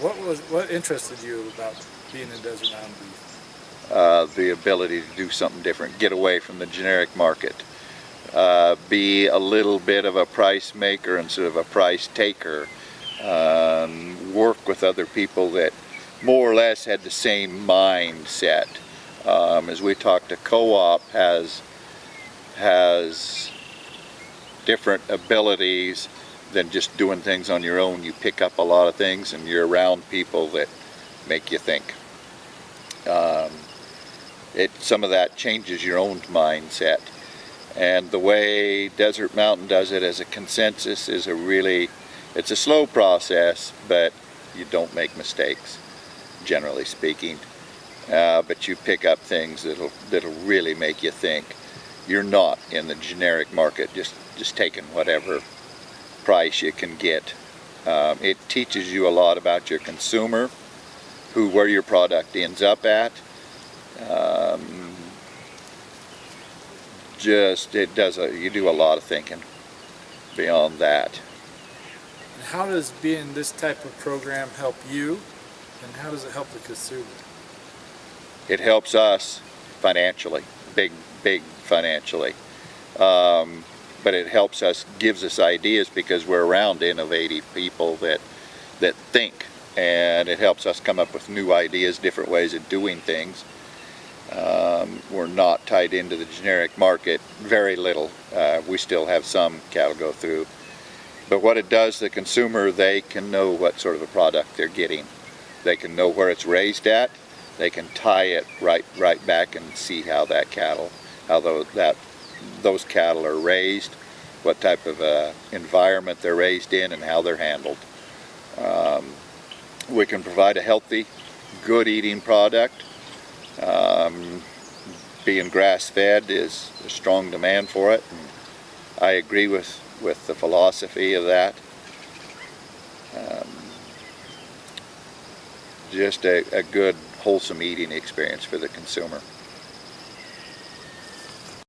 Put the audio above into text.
What was what interested you about being in Desert Mountain Beef? Uh, the ability to do something different, get away from the generic market, uh, be a little bit of a price maker instead of a price taker, um, work with other people that more or less had the same mindset. Um, as we talked, a co-op has has different abilities than just doing things on your own. You pick up a lot of things and you're around people that make you think. Um, it, some of that changes your own mindset. And the way Desert Mountain does it as a consensus is a really, it's a slow process, but you don't make mistakes, generally speaking. Uh, but you pick up things that'll, that'll really make you think. You're not in the generic market just, just taking whatever price you can get. Um, it teaches you a lot about your consumer, who where your product ends up at. Um, just it does a you do a lot of thinking beyond that. And how does being this type of program help you, and how does it help the consumer? It helps us financially, big big financially. Um, but it helps us, gives us ideas because we're around innovative people that that think, and it helps us come up with new ideas, different ways of doing things. Um, we're not tied into the generic market, very little. Uh, we still have some cattle go through. But what it does, the consumer, they can know what sort of a product they're getting. They can know where it's raised at. They can tie it right right back and see how that cattle, how that, those cattle are raised, what type of uh, environment they're raised in, and how they're handled. Um, we can provide a healthy, good eating product um, being grass-fed is a strong demand for it. And I agree with, with the philosophy of that. Um, just a, a good, wholesome eating experience for the consumer.